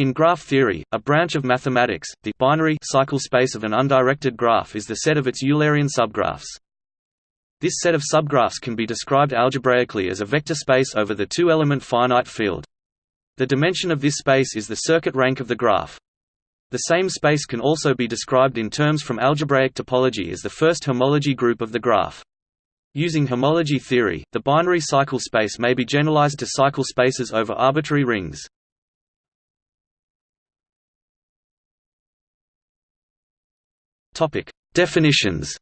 In graph theory, a branch of mathematics, the binary cycle space of an undirected graph is the set of its Eulerian subgraphs. This set of subgraphs can be described algebraically as a vector space over the two-element finite field. The dimension of this space is the circuit rank of the graph. The same space can also be described in terms from algebraic topology as the first homology group of the graph. Using homology theory, the binary cycle space may be generalized to cycle spaces over arbitrary rings. Topic: Definitions.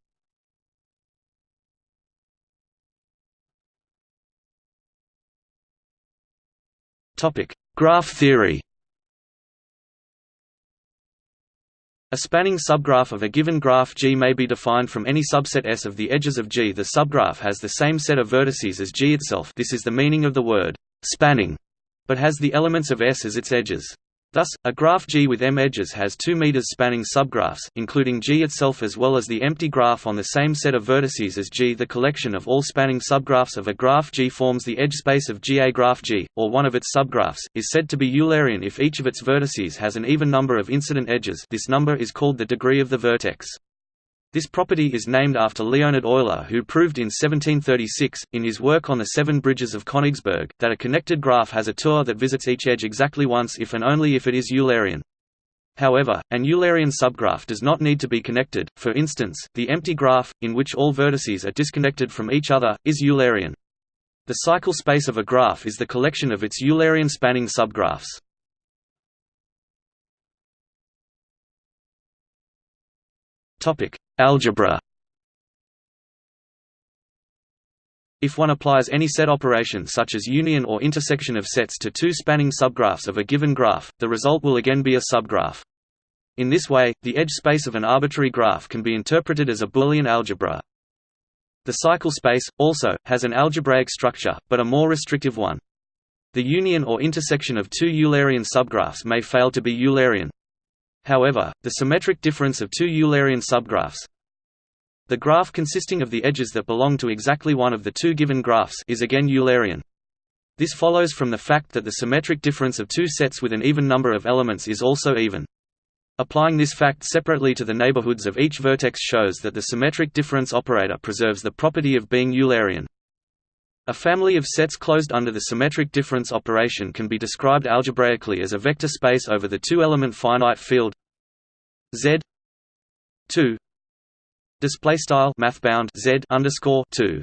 Topic: Graph theory. A spanning subgraph of a given graph G may be defined from any subset S of the edges of G. The subgraph has the same set of vertices as G itself this is the meaning of the word «spanning», but has the elements of S as its edges. Thus, a graph G with m edges has 2 meters spanning subgraphs, including G itself as well as the empty graph on the same set of vertices as G. The collection of all spanning subgraphs of a graph G forms the edge space of G. A graph G, or one of its subgraphs, is said to be Eulerian if each of its vertices has an even number of incident edges this number is called the degree of the vertex. This property is named after Leonhard Euler who proved in 1736, in his work on the Seven Bridges of Königsberg, that a connected graph has a tour that visits each edge exactly once if and only if it is Eulerian. However, an Eulerian subgraph does not need to be connected, for instance, the empty graph, in which all vertices are disconnected from each other, is Eulerian. The cycle space of a graph is the collection of its Eulerian spanning subgraphs. Algebra. If one applies any set operation such as union or intersection of sets to two spanning subgraphs of a given graph, the result will again be a subgraph. In this way, the edge space of an arbitrary graph can be interpreted as a Boolean algebra. The cycle space, also, has an algebraic structure, but a more restrictive one. The union or intersection of two Eulerian subgraphs may fail to be Eulerian, However, the symmetric difference of two Eulerian subgraphs the graph consisting of the edges that belong to exactly one of the two given graphs is again Eulerian. This follows from the fact that the symmetric difference of two sets with an even number of elements is also even. Applying this fact separately to the neighborhoods of each vertex shows that the symmetric difference operator preserves the property of being Eulerian. A family of sets closed under the symmetric difference operation can be described algebraically as a vector space over the two-element finite field Z 2 display style Z underscore 2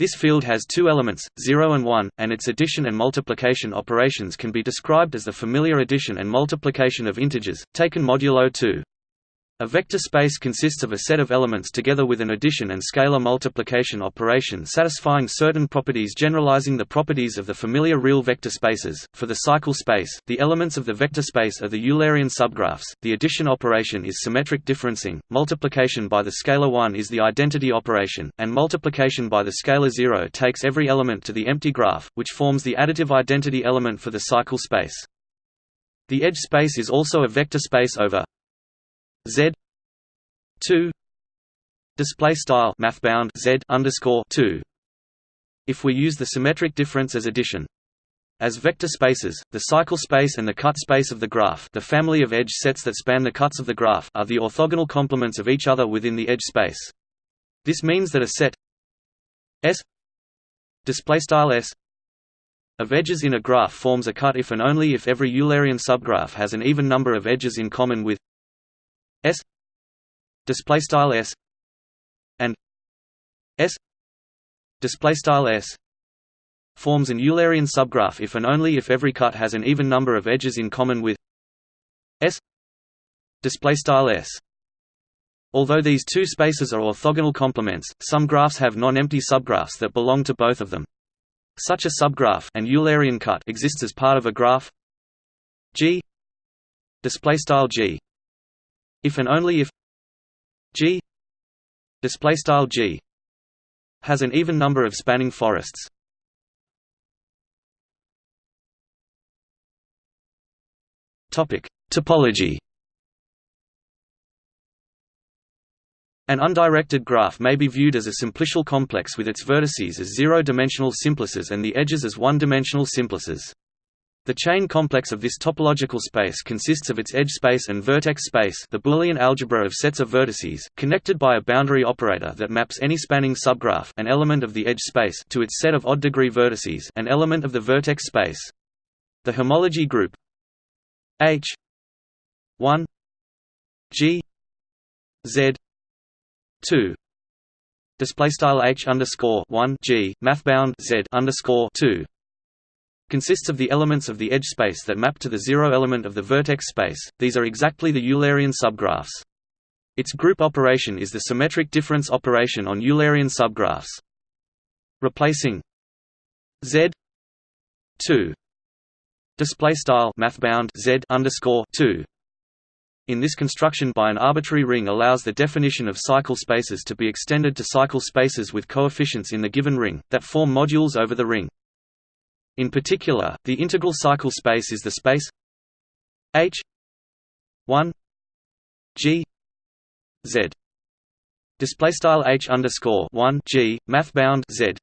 this field has two elements, 0 and 1, and its addition and multiplication operations can be described as the familiar addition and multiplication of integers, taken modulo 2. A vector space consists of a set of elements together with an addition and scalar multiplication operation satisfying certain properties generalizing the properties of the familiar real vector spaces. For the cycle space, the elements of the vector space are the Eulerian subgraphs. The addition operation is symmetric differencing, multiplication by the scalar 1 is the identity operation, and multiplication by the scalar 0 takes every element to the empty graph, which forms the additive identity element for the cycle space. The edge space is also a vector space over Z two display style mathbound Z underscore two. If we use the symmetric difference as addition, as vector spaces, the cycle space and the cut space of the graph the family of edge sets that span the cuts of the graph are the orthogonal complements of each other within the edge space. This means that a set S S of edges in a graph forms a cut if and only if every Eulerian subgraph has an even number of edges in common with S display style S and S display style S forms an Eulerian subgraph if and only if every cut has an even number of edges in common with S display style S Although these two spaces are orthogonal complements, some graphs have non-empty subgraphs that belong to both of them. Such a subgraph an Eulerian cut exists as part of a graph G display style G if and only if G display style G has an even number of spanning forests. Topic: Topology. An undirected graph may be viewed as a simplicial complex with its vertices as zero-dimensional simplices and the edges as one-dimensional simplices. The chain complex of this topological space consists of its edge space and vertex space the Boolean algebra of sets of vertices, connected by a boundary operator that maps any spanning subgraph an element of the edge space to its set of odd-degree vertices an element of the vertex space. The homology group H 1 G Z 2 display style H underscore 1 G math bound Z underscore 2 consists of the elements of the edge space that map to the zero element of the vertex space, these are exactly the Eulerian subgraphs. Its group operation is the symmetric difference operation on Eulerian subgraphs. Replacing Z 2 display style mathbound Z underscore 2 in this construction by an arbitrary ring allows the definition of cycle spaces to be extended to cycle spaces with coefficients in the given ring, that form modules over the ring. In particular, the integral cycle space is the space H 1 G Z. Display style H underscore 1 G math bound Z.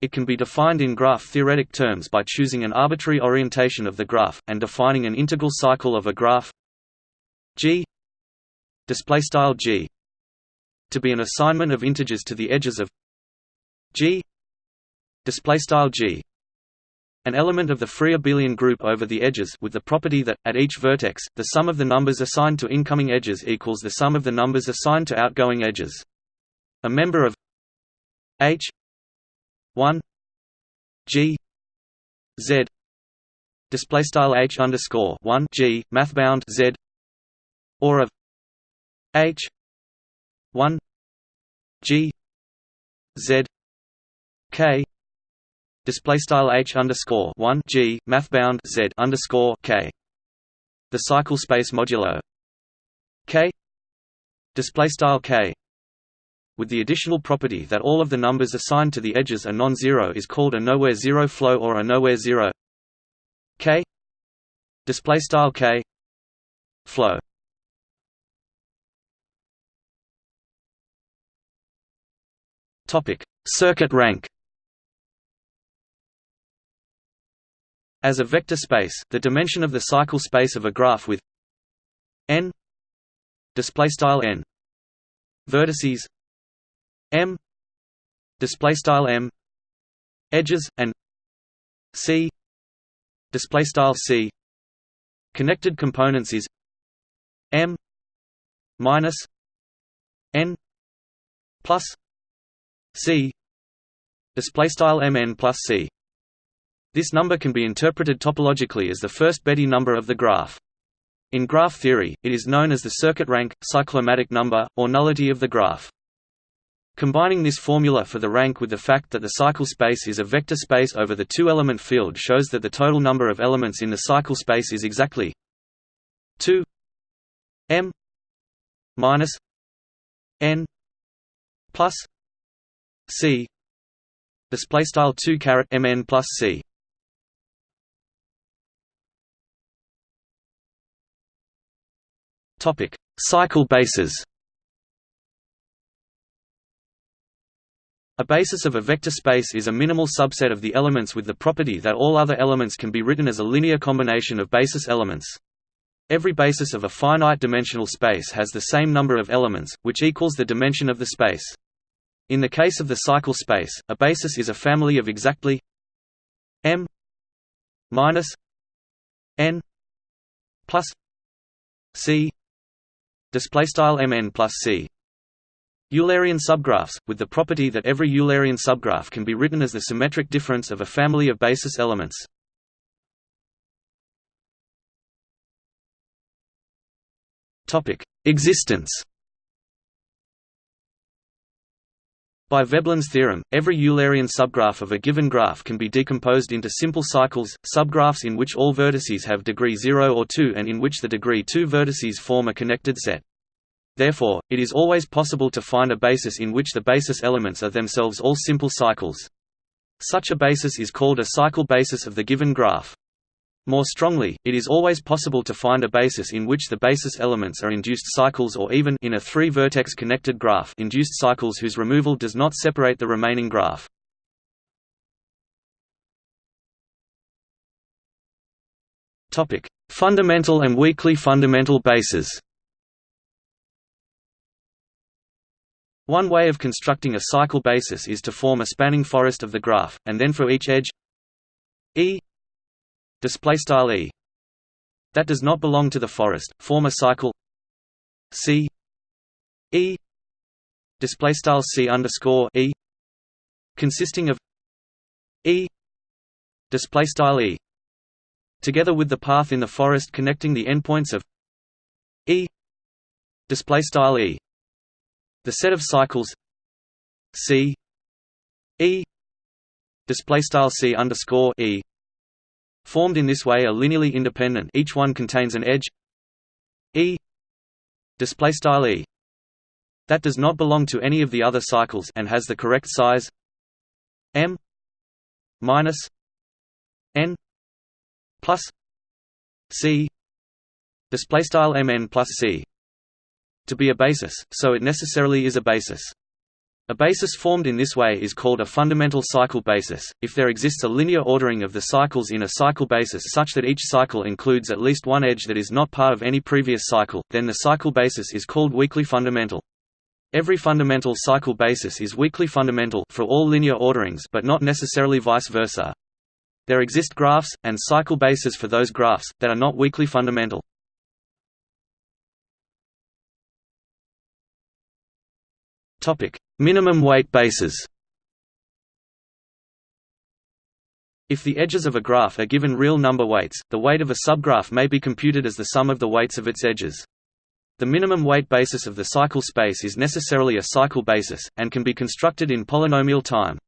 It can be defined in graph theoretic terms by choosing an arbitrary orientation of the graph and defining an integral cycle of a graph G. Display style G. To be an assignment of integers to the edges of G. Display style G an element of the free abelian group over the edges with the property that, at each vertex, the sum of the numbers assigned to incoming edges equals the sum of the numbers assigned to outgoing edges. A member of H 1 G Z display style H underscore 1 G mathbound Z or of H 1 G Z K display style h underscore one g mathbound z underscore k. The cycle space modulo. K. Display style k. With the additional property that all of the numbers assigned to the edges are non-zero is called a nowhere zero flow or a nowhere zero. K. Display style k. Flow. Topic. Circuit rank As a vector space, the dimension of the cycle space of a graph with n n vertices m m edges and c c connected components is m minus n plus c display style mn plus c this number can be interpreted topologically as the first Betti number of the graph. In graph theory, it is known as the circuit rank, cyclomatic number, or nullity of the graph. Combining this formula for the rank with the fact that the cycle space is a vector space over the two-element field shows that the total number of elements in the cycle space is exactly 2 m minus n plus c display style 2 caret mn plus c Topic: Cycle bases. A basis of a vector space is a minimal subset of the elements with the property that all other elements can be written as a linear combination of basis elements. Every basis of a finite-dimensional space has the same number of elements, which equals the dimension of the space. In the case of the cycle space, a basis is a family of exactly m minus n plus c display style mn plus c. Eulerian subgraphs, with the property that every Eulerian subgraph can be written as the symmetric difference of a family of basis elements. Existence By Veblen's theorem, every Eulerian subgraph of a given graph can be decomposed into simple cycles, subgraphs in which all vertices have degree 0 or 2 and in which the degree 2 vertices form a connected set. Therefore, it is always possible to find a basis in which the basis elements are themselves all simple cycles. Such a basis is called a cycle basis of the given graph. More strongly, it is always possible to find a basis in which the basis elements are induced cycles or even in a three-vertex connected graph induced cycles whose removal does not separate the remaining graph. Topic: Fundamental and weakly fundamental bases. One way of constructing a cycle basis is to form a spanning forest of the graph, and then for each edge E display style E that does not belong to the forest, form a cycle C E display style C underscore E consisting of E display style E together with the path in the forest connecting the endpoints of E display style E. The set of cycles C E display style C underscore E formed in this way are linearly independent. Each one contains an edge. E. E. That does not belong to any of the other cycles and has the correct size. M. Minus N plus C. Display style MN plus C. To be a basis, so it necessarily is a basis. A basis formed in this way is called a fundamental cycle basis. If there exists a linear ordering of the cycles in a cycle basis such that each cycle includes at least one edge that is not part of any previous cycle, then the cycle basis is called weakly fundamental. Every fundamental cycle basis is weakly fundamental for all linear orderings but not necessarily vice versa. There exist graphs, and cycle bases for those graphs, that are not weakly fundamental. Topic: Minimum weight bases. If the edges of a graph are given real number weights, the weight of a subgraph may be computed as the sum of the weights of its edges. The minimum weight basis of the cycle space is necessarily a cycle basis, and can be constructed in polynomial time.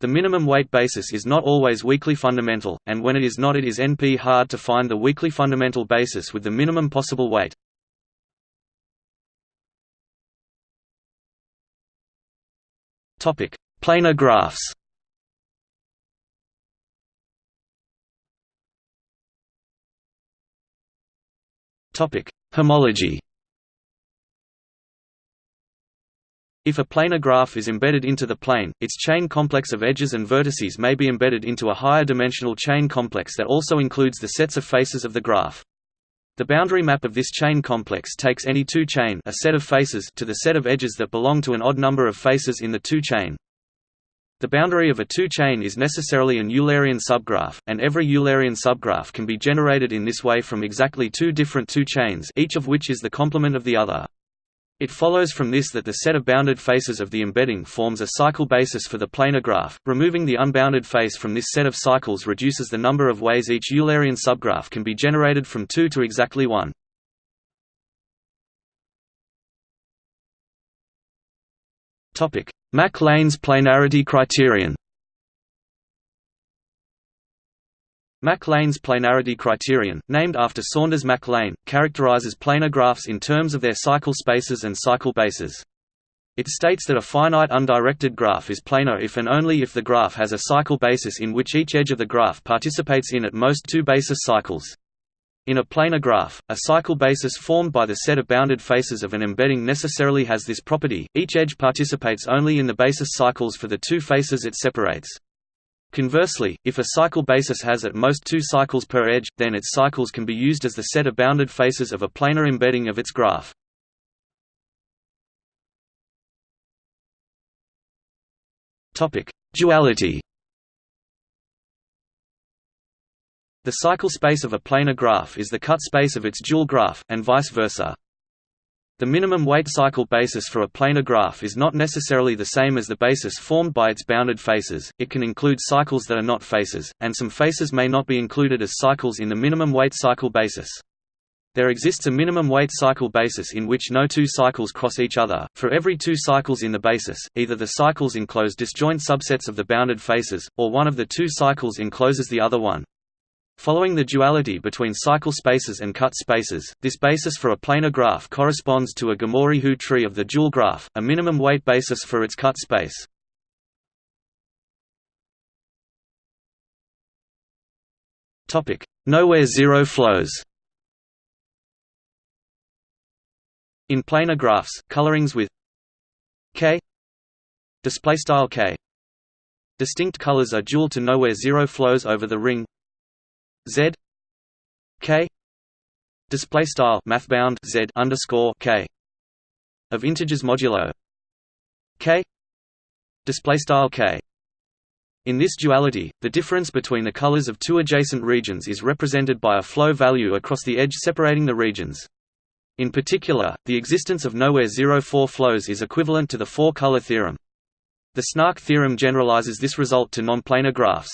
The minimum weight basis is not always weakly fundamental, and when it is not it is NP hard to find the weakly fundamental basis with the minimum possible weight. Topic: Planar graphs. Topic: Homology. If a planar graph is embedded into the plane, its chain complex of edges and vertices may be embedded into a higher dimensional chain complex that also includes the sets of faces of the graph. The boundary map of this chain complex takes any two chain a set of faces to the set of edges that belong to an odd number of faces in the two chain. The boundary of a two-chain is necessarily an Eulerian subgraph, and every Eulerian subgraph can be generated in this way from exactly two different two chains each of which is the complement of the other. It follows from this that the set of bounded faces of the embedding forms a cycle basis for the planar graph. Removing the unbounded face from this set of cycles reduces the number of ways each Eulerian subgraph can be generated from 2 to exactly 1. Topic: Mac-Lane's planarity criterion. Mac-Lane's planarity criterion, named after Saunders Mac-Lane, characterizes planar graphs in terms of their cycle spaces and cycle bases. It states that a finite undirected graph is planar if and only if the graph has a cycle basis in which each edge of the graph participates in at most two basis cycles. In a planar graph, a cycle basis formed by the set of bounded faces of an embedding necessarily has this property, each edge participates only in the basis cycles for the two faces it separates. Conversely, if a cycle basis has at most two cycles per edge, then its cycles can be used as the set of bounded faces of a planar embedding of its graph. Duality The cycle space of a planar graph is the cut space of its dual graph, and vice versa. The minimum weight cycle basis for a planar graph is not necessarily the same as the basis formed by its bounded faces, it can include cycles that are not faces, and some faces may not be included as cycles in the minimum weight cycle basis. There exists a minimum weight cycle basis in which no two cycles cross each other. For every two cycles in the basis, either the cycles enclose disjoint subsets of the bounded faces, or one of the two cycles encloses the other one. Following the duality between cycle spaces and cut spaces, this basis for a planar graph corresponds to a Gomory-Hu tree of the dual graph, a minimum weight basis for its cut space. Topic: Nowhere zero flows. In planar graphs, colorings with k displaystyle k distinct colors are dual to nowhere zero flows over the ring Z k display style mathbound z underscore k of integers modulo k display style k in this duality, the difference between the colors of two adjacent regions is represented by a flow value across the edge separating the regions. In particular, the existence of nowhere zero-four flows is equivalent to the four-color theorem. The Snark theorem generalizes this result to nonplanar graphs.